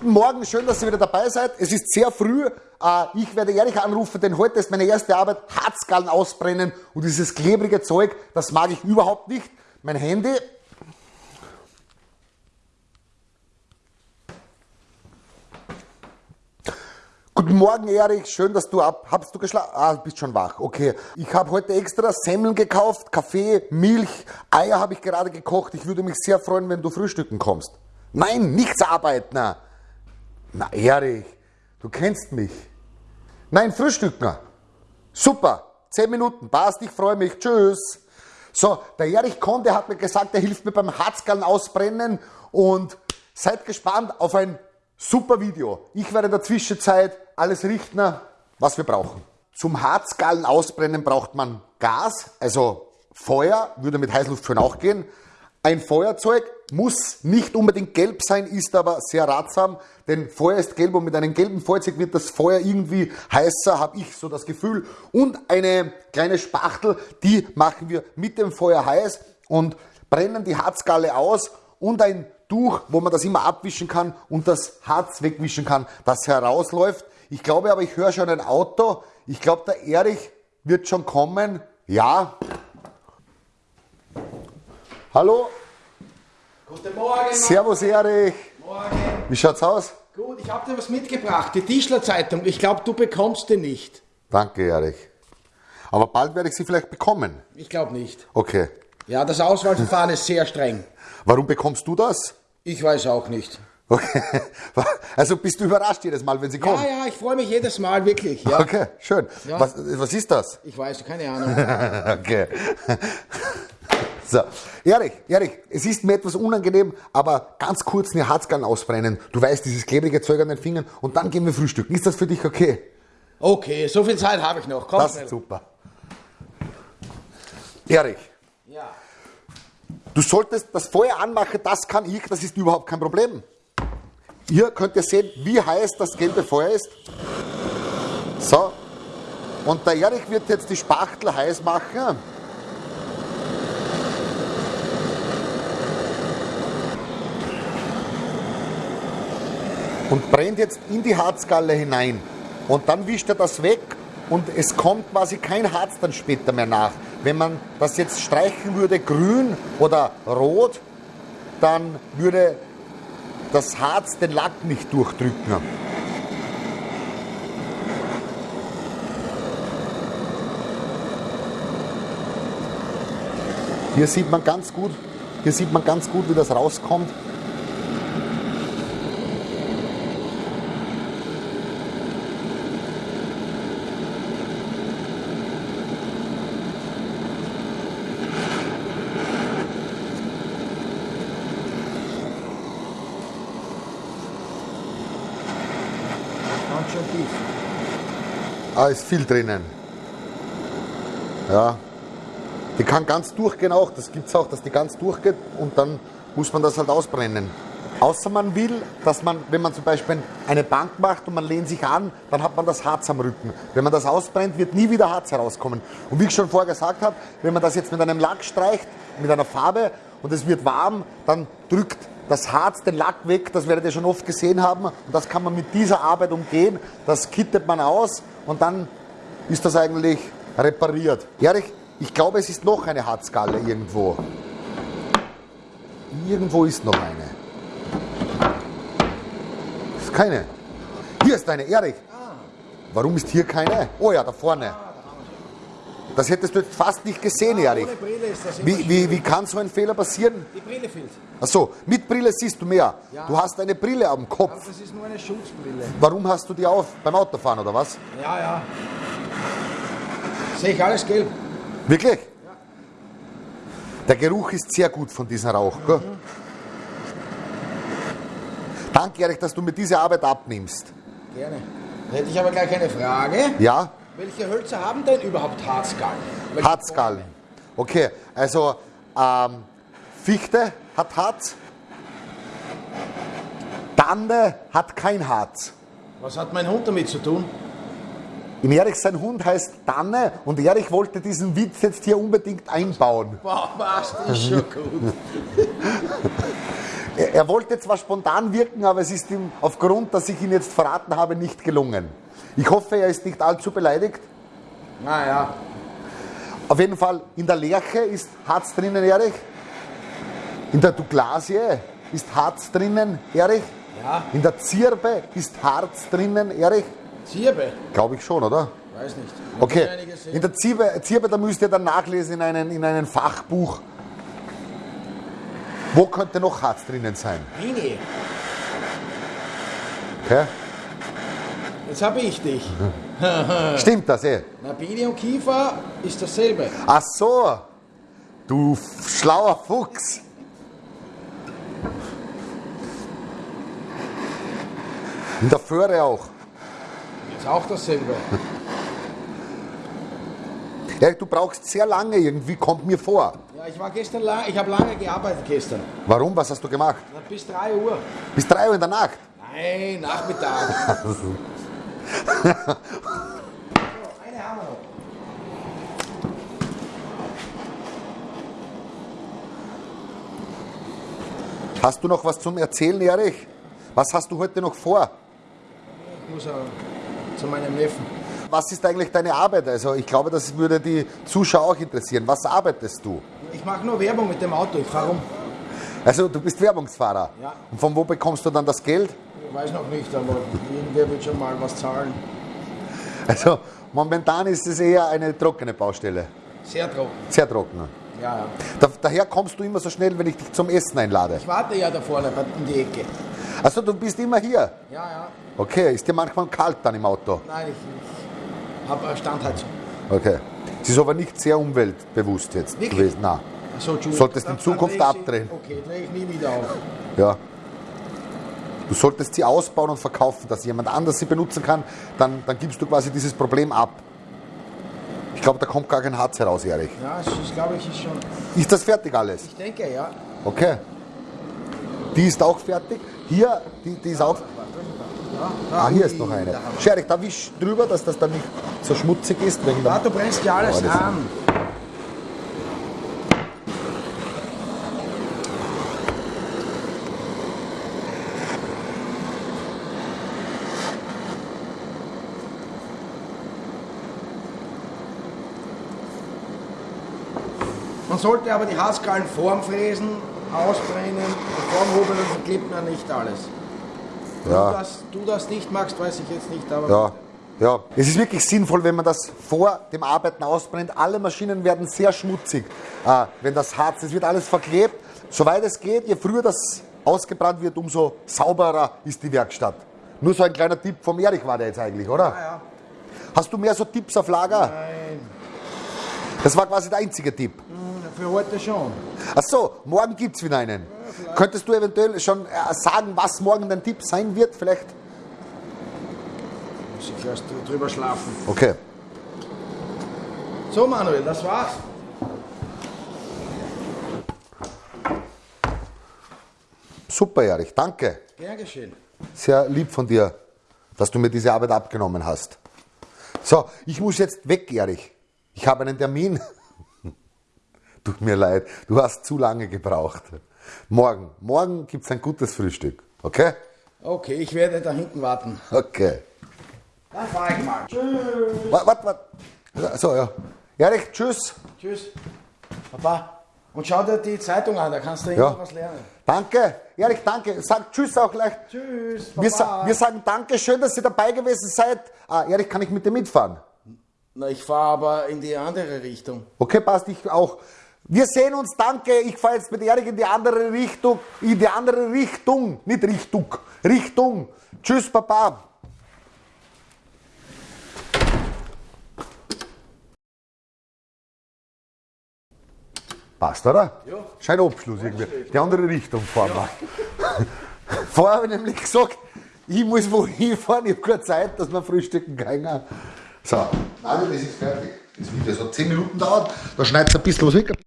Guten Morgen, schön, dass ihr wieder dabei seid. Es ist sehr früh. Äh, ich werde ehrlich anrufen, denn heute ist meine erste Arbeit, Harzgallen ausbrennen und dieses klebrige Zeug, das mag ich überhaupt nicht. Mein Handy. Guten Morgen, Erich. Schön, dass du ab. Habst du geschlafen? Ah, bist schon wach. Okay. Ich habe heute extra Semmeln gekauft, Kaffee, Milch, Eier habe ich gerade gekocht. Ich würde mich sehr freuen, wenn du frühstücken kommst. Nein, nichts arbeiten. Na, Erich, du kennst mich. Nein, frühstücken. Super. Zehn Minuten. Passt, ich freue mich. Tschüss. So, der Erich Konde hat mir gesagt, er hilft mir beim Harzgallen ausbrennen und seid gespannt auf ein super Video. Ich werde in der Zwischenzeit alles richten, was wir brauchen. Zum Harzgallen ausbrennen braucht man Gas, also Feuer, würde mit Heißluft schon auch gehen. Ein Feuerzeug muss nicht unbedingt gelb sein, ist aber sehr ratsam, denn Feuer ist gelb und mit einem gelben Feuerzeug wird das Feuer irgendwie heißer, habe ich so das Gefühl. Und eine kleine Spachtel, die machen wir mit dem Feuer heiß und brennen die Harzgalle aus und ein Tuch, wo man das immer abwischen kann und das Harz wegwischen kann, das herausläuft. Ich glaube aber, ich höre schon ein Auto. Ich glaube, der Erich wird schon kommen. Ja, Hallo? Guten Morgen. Servus Erich. Morgen. Wie schaut's aus? Gut, ich habe dir was mitgebracht, die Tischler Zeitung. Ich glaube, du bekommst die nicht. Danke, Erich. Aber bald werde ich sie vielleicht bekommen. Ich glaube nicht. Okay. Ja, das Auswahlverfahren ist sehr streng. Warum bekommst du das? Ich weiß auch nicht. Okay. Also bist du überrascht jedes Mal, wenn sie kommen? Ja, ja, ich freue mich jedes Mal, wirklich. Ja. Okay, schön. Ja. Was, was ist das? Ich weiß, keine Ahnung. okay. So, Erich, Erich, es ist mir etwas unangenehm, aber ganz kurz eine Harzgallen ausbrennen. Du weißt, dieses klebrige Zeug an den Fingern und dann gehen wir frühstücken. Ist das für dich okay? Okay, so viel Zeit habe ich noch. Komm Das schnell. ist super. Erich, Ja. du solltest das Feuer anmachen, das kann ich, das ist überhaupt kein Problem. Hier könnt ihr sehen, wie heiß das gelbe Feuer ist. So. Und der Erich wird jetzt die Spachtel heiß machen. Und brennt jetzt in die Harzgalle hinein. Und dann wischt er das weg und es kommt quasi kein Harz dann später mehr nach. Wenn man das jetzt streichen würde, grün oder rot, dann würde das Harz den Lack nicht durchdrücken. Hier sieht man ganz gut, hier sieht man ganz gut, wie das rauskommt. Ganz schön tief. Ah, ist viel drinnen. Ja. Die kann ganz durchgehen auch. Das gibt es auch, dass die ganz durchgeht und dann muss man das halt ausbrennen. Außer man will, dass man, wenn man zum Beispiel eine Bank macht und man lehnt sich an, dann hat man das Harz am Rücken. Wenn man das ausbrennt, wird nie wieder Harz herauskommen. Und wie ich schon vorher gesagt habe, wenn man das jetzt mit einem Lack streicht, mit einer Farbe und es wird warm, dann drückt das Harz den Lack weg, das werdet ihr schon oft gesehen haben. Und das kann man mit dieser Arbeit umgehen. Das kittet man aus und dann ist das eigentlich repariert. Erich, ich glaube, es ist noch eine Harzgalle irgendwo. Irgendwo ist noch eine. Ist keine. Hier ist eine, Erich. Warum ist hier keine? Oh ja, da vorne. Das hättest du jetzt fast nicht gesehen, Brille ist das Wie, wie, wie kann so ein Fehler passieren? Die Brille fehlt. Achso, mit Brille siehst du mehr. Ja. Du hast eine Brille am Aber Kopf. das ist nur eine Schutzbrille. Warum hast du die auf? Beim Autofahren oder was? Ja, ja. Sehe ich alles gelb. Wirklich? Der Geruch ist sehr gut von diesem Rauch. Gell? Danke, Erich, dass du mir diese Arbeit abnimmst. Gerne. Da hätte ich aber gleich eine Frage. Ja, Welche Hölzer haben denn überhaupt Harzgallen? Welche Harzgallen. Okay, also ähm, Fichte hat Harz, Tanne hat kein Harz. Was hat mein Hund damit zu tun? In Erich sein Hund heißt Danne und Erich wollte diesen Witz jetzt hier unbedingt einbauen. Wow, was, das ist schon gut. Er, er wollte zwar spontan wirken, aber es ist ihm aufgrund, dass ich ihn jetzt verraten habe, nicht gelungen. Ich hoffe, er ist nicht allzu beleidigt. Naja, Auf jeden Fall, in der Lerche ist Harz drinnen, Erich. In der Douglasie ist Harz drinnen, Erich. Ja. In der Zirbe ist Harz drinnen, Erich. Zierbe, Glaube ich schon, oder? weiß nicht. Okay. Ich gesehen. In der Zirbe, Zirbe da müsst ihr dann nachlesen in einem in einen Fachbuch. Wo könnte noch Harz drinnen sein? Bini, Okay? Jetzt habe ich dich. Stimmt das eh? Na, Bini und Kiefer ist dasselbe. Ach so, du schlauer Fuchs. In der Föhre auch. Ist auch dasselbe. Ja, du brauchst sehr lange irgendwie, kommt mir vor. Ja, ich war gestern lang, ich habe lange gearbeitet gestern. Warum? Was hast du gemacht? Na, bis 3 Uhr. Bis drei Uhr in der Nacht. Nein, Nachmittag. so, eine haben wir noch. Hast du noch was zum Erzählen, Erich? Was hast du heute noch vor? Ich muss auch zu meinem Neffen. Was ist eigentlich deine Arbeit? Also ich glaube, das würde die Zuschauer auch interessieren. Was arbeitest du? Ich mache nur Werbung mit dem Auto. Ich fahre um. Also du bist Werbungsfahrer. Ja. Und von wo bekommst du dann das Geld? Ich weiß noch nicht, aber irgendwer wird schon mal was zahlen. Also momentan ist es eher eine trockene Baustelle. Sehr trocken. Sehr trocken. Ja, ja. Da, daher kommst du immer so schnell, wenn ich dich zum Essen einlade. Ich warte ja da vorne in die Ecke. Also du bist immer hier. Ja, ja. Okay, ist dir manchmal kalt dann im Auto? Nein, ich, ich habe Standheizung. Okay. Es ist aber nicht sehr umweltbewusst jetzt Wirklich? gewesen. Nein. So. Solltest in Zukunft abdrehen. Okay, drehe ich nie wieder auf. Ja. Du solltest sie ausbauen und verkaufen, dass jemand anders sie benutzen kann, dann, dann gibst du quasi dieses Problem ab. Ich glaube, da kommt gar kein Harz heraus, Erich. Ja, ist, glaube ich, ist schon. Ist das fertig alles? Ich denke, ja. Okay. Die ist auch fertig. Hier, die, die ist auch. ja. Ah, hier ist noch eine. da Scherich, da wisch drüber, dass das dann nicht so schmutzig ist. Wegen Ja, du brennst ja alles Oh, das- an. Man sollte aber die Haarskalen vorm Fräsen ausbrennen, vorm Hobeln, dann verklebt man nicht alles. Du, ja, das, du das nicht magst, weiß ich jetzt nicht, aber ja, ja. Es ist wirklich sinnvoll, wenn man das vor dem Arbeiten ausbrennt. Alle Maschinen werden sehr schmutzig, äh, wenn das Harz, es wird alles verklebt. Soweit es geht, je früher das ausgebrannt wird, umso sauberer ist die Werkstatt. Nur so ein kleiner Tipp vom Erich war der jetzt eigentlich, oder? Ja, ja. Hast du mehr so Tipps auf Lager? Nein, Das war quasi der einzige Tipp. für heute schon. Ach so, morgen gibt es wieder einen. Könntest du eventuell schon äh, sagen, was morgen dein Tipp sein wird? Vielleicht? Muss ich erst drüber schlafen. Okay. So, Manuel, das war's. Super, Erich, danke. Gern geschehen. Sehr lieb von dir, dass du mir diese Arbeit abgenommen hast. So, ich muss jetzt weg, Erich. Ich habe einen Termin. Tut mir leid, du hast zu lange gebraucht. Morgen, morgen gibt es ein gutes Frühstück. Okay? Okay, ich werde da hinten warten. Okay. Dann fahre ich mal. Tschüss. Warte, warte, warte. So, ja. Erich, tschüss. Tschüss. Papa. Und schau dir die Zeitung an, da kannst du Ja. irgendwas lernen. Danke. Erich, danke. Sag Tschüss auch gleich. Tschüss. Wir, Papa. sa wir sagen Danke, schön, dass ihr dabei gewesen seid. Ah, Erich, kann ich mit dir mitfahren? Na, ich fahre aber in die andere Richtung. Okay, passt, ich auch. Wir sehen uns, danke. Ich fahre jetzt mit Erich in die andere Richtung. In die andere Richtung. Nicht Richtung. Richtung. Tschüss, Papa. Passt, oder? Ja. Schein Abschluss irgendwie. Die andere Richtung fahren wir. Vorher habe ich nämlich gesagt, ich muss wohin fahren, ich habe keine Zeit, dass wir frühstücken können. So, also das ist fertig. Das Video hat 10 Minuten dauert, da schneidet es ein bisschen was weg.